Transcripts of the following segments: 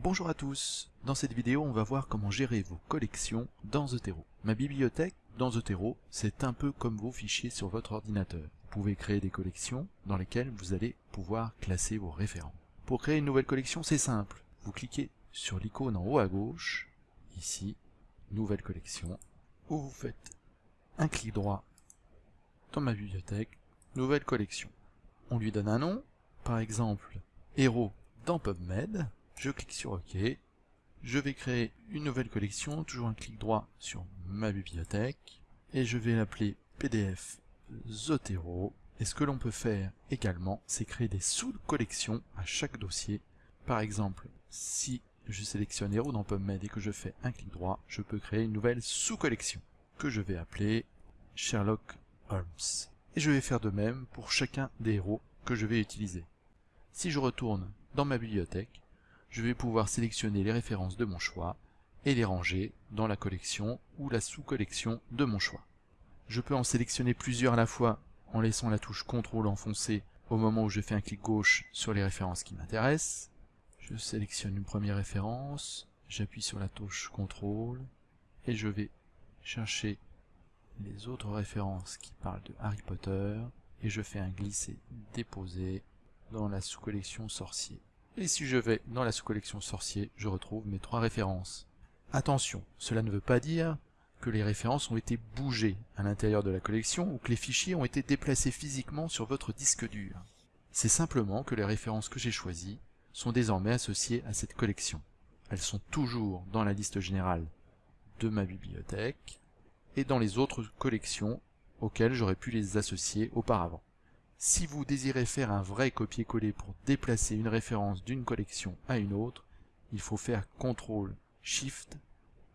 Bonjour à tous Dans cette vidéo, on va voir comment gérer vos collections dans Zotero. Ma bibliothèque dans Zotero, c'est un peu comme vos fichiers sur votre ordinateur. Vous pouvez créer des collections dans lesquelles vous allez pouvoir classer vos référents. Pour créer une nouvelle collection, c'est simple. Vous cliquez sur l'icône en haut à gauche, ici, Nouvelle collection, où vous faites un clic droit dans ma bibliothèque, Nouvelle collection. On lui donne un nom, par exemple, Héros dans PubMed, je clique sur OK, je vais créer une nouvelle collection, toujours un clic droit sur ma bibliothèque, et je vais l'appeler PDF Zotero, et ce que l'on peut faire également, c'est créer des sous-collections à chaque dossier. Par exemple, si je sélectionne Héros dans PubMed et que je fais un clic droit, je peux créer une nouvelle sous-collection, que je vais appeler Sherlock Holmes. Et je vais faire de même pour chacun des héros que je vais utiliser. Si je retourne dans ma bibliothèque, je vais pouvoir sélectionner les références de mon choix et les ranger dans la collection ou la sous-collection de mon choix. Je peux en sélectionner plusieurs à la fois en laissant la touche CTRL enfoncée au moment où je fais un clic gauche sur les références qui m'intéressent. Je sélectionne une première référence, j'appuie sur la touche CTRL et je vais chercher les autres références qui parlent de Harry Potter et je fais un glisser-déposer dans la sous-collection sorcier. Et si je vais dans la sous-collection sorcier, je retrouve mes trois références. Attention, cela ne veut pas dire que les références ont été bougées à l'intérieur de la collection ou que les fichiers ont été déplacés physiquement sur votre disque dur. C'est simplement que les références que j'ai choisies sont désormais associées à cette collection. Elles sont toujours dans la liste générale de ma bibliothèque et dans les autres collections auxquelles j'aurais pu les associer auparavant. Si vous désirez faire un vrai copier-coller pour déplacer une référence d'une collection à une autre, il faut faire CTRL SHIFT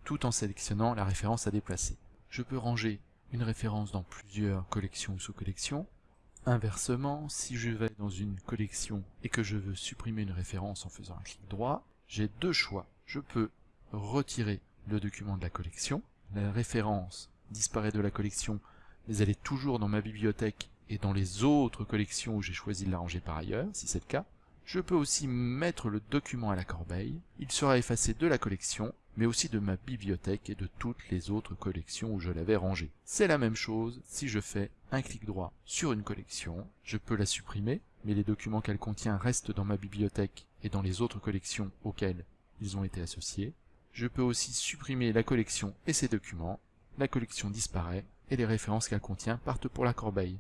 tout en sélectionnant la référence à déplacer. Je peux ranger une référence dans plusieurs collections ou sous-collections. Inversement, si je vais dans une collection et que je veux supprimer une référence en faisant un clic droit, j'ai deux choix. Je peux retirer le document de la collection, la référence disparaît de la collection, mais elle est toujours dans ma bibliothèque et dans les autres collections où j'ai choisi de la ranger par ailleurs, si c'est le cas, je peux aussi mettre le document à la corbeille, il sera effacé de la collection, mais aussi de ma bibliothèque et de toutes les autres collections où je l'avais rangé. C'est la même chose si je fais un clic droit sur une collection, je peux la supprimer, mais les documents qu'elle contient restent dans ma bibliothèque et dans les autres collections auxquelles ils ont été associés. Je peux aussi supprimer la collection et ses documents, la collection disparaît et les références qu'elle contient partent pour la corbeille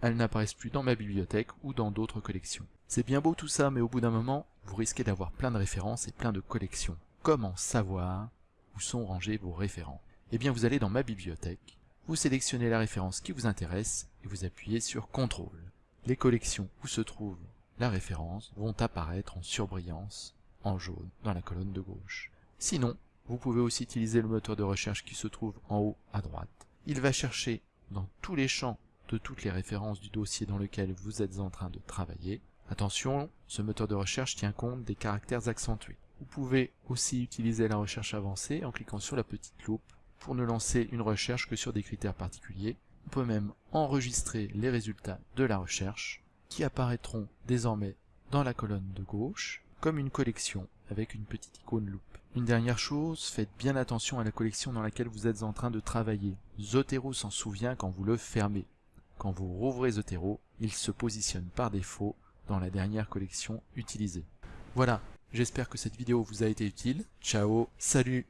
elles n'apparaissent plus dans ma bibliothèque ou dans d'autres collections. C'est bien beau tout ça, mais au bout d'un moment, vous risquez d'avoir plein de références et plein de collections. Comment savoir où sont rangés vos référents Eh bien vous allez dans ma bibliothèque, vous sélectionnez la référence qui vous intéresse et vous appuyez sur CTRL. Les collections où se trouve la référence vont apparaître en surbrillance en jaune dans la colonne de gauche. Sinon, vous pouvez aussi utiliser le moteur de recherche qui se trouve en haut à droite. Il va chercher dans tous les champs de toutes les références du dossier dans lequel vous êtes en train de travailler. Attention, ce moteur de recherche tient compte des caractères accentués. Vous pouvez aussi utiliser la recherche avancée en cliquant sur la petite loupe pour ne lancer une recherche que sur des critères particuliers. On peut même enregistrer les résultats de la recherche qui apparaîtront désormais dans la colonne de gauche comme une collection avec une petite icône loupe. Une dernière chose, faites bien attention à la collection dans laquelle vous êtes en train de travailler. Zotero s'en souvient quand vous le fermez. Quand vous rouvrez Zotero, il se positionne par défaut dans la dernière collection utilisée. Voilà, j'espère que cette vidéo vous a été utile. Ciao, salut